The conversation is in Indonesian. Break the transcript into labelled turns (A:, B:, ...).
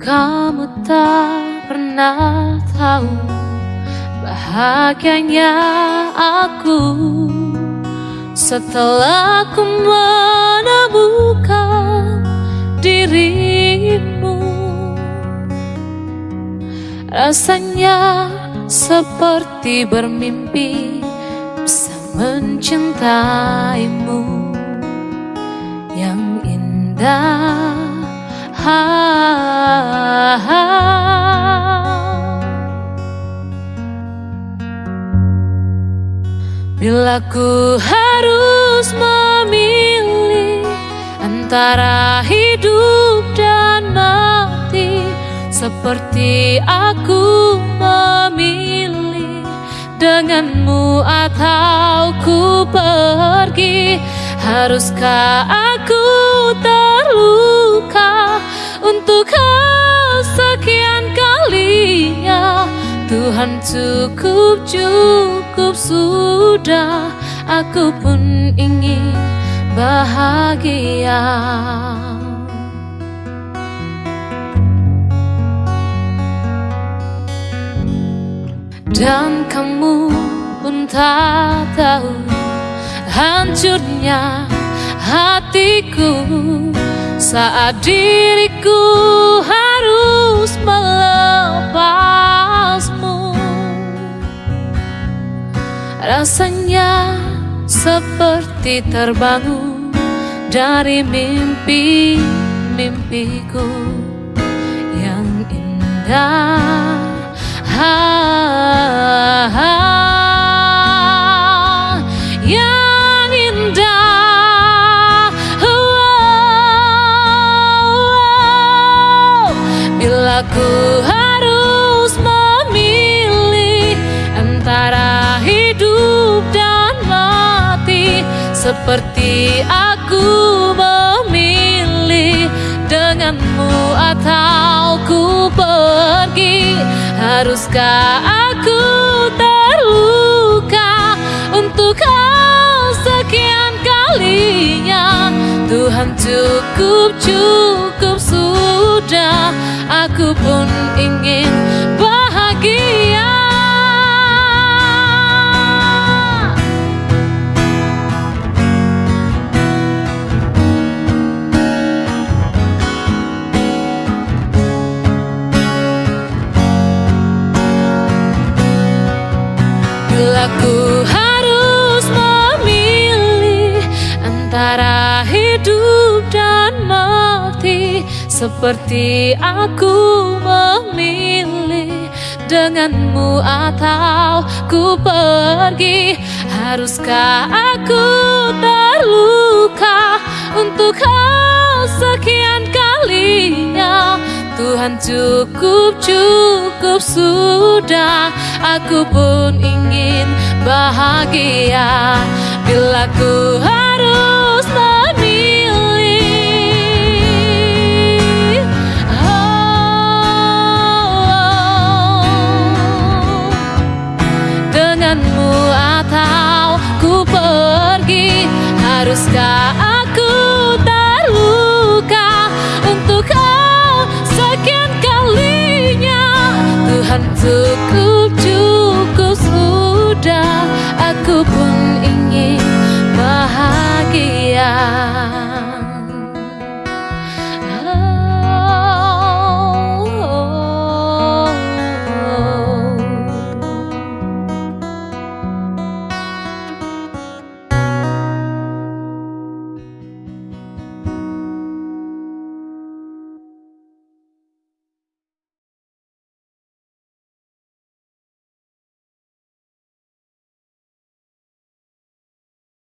A: Kamu tak pernah tahu bahagianya aku setelah ku menemukan dirimu. Rasanya seperti bermimpi bisa mencintaimu yang indah. Bila ku harus memilih antara hidup dan mati Seperti aku memilih denganmu atau ku pergi Haruskah aku terluka untuk kesekian kalinya Tuhan cukup cukup sudah. Aku pun ingin bahagia. Dan kamu pun tak tahu Hancurnya hatiku. Saat diriku harus melepasmu. Rasanya seperti terbangun dari mimpi-mimpiku yang indah Bila ku harus memilih antara hidup dan mati. Seperti aku memilih denganmu atau ku pergi. Haruskah aku terluka untuk kesekian kalinya? Tuhan cukup cukup sudah Aku pun ingin bahagia. Bila ku harus memilih antara Seperti aku memilih denganmu atau ku pergi Haruskah aku terluka untuk kesekian kalinya? Tuhan cukup cukup sudah Aku pun ingin bahagia. Bila ku sekian kalinya Tuhan cukup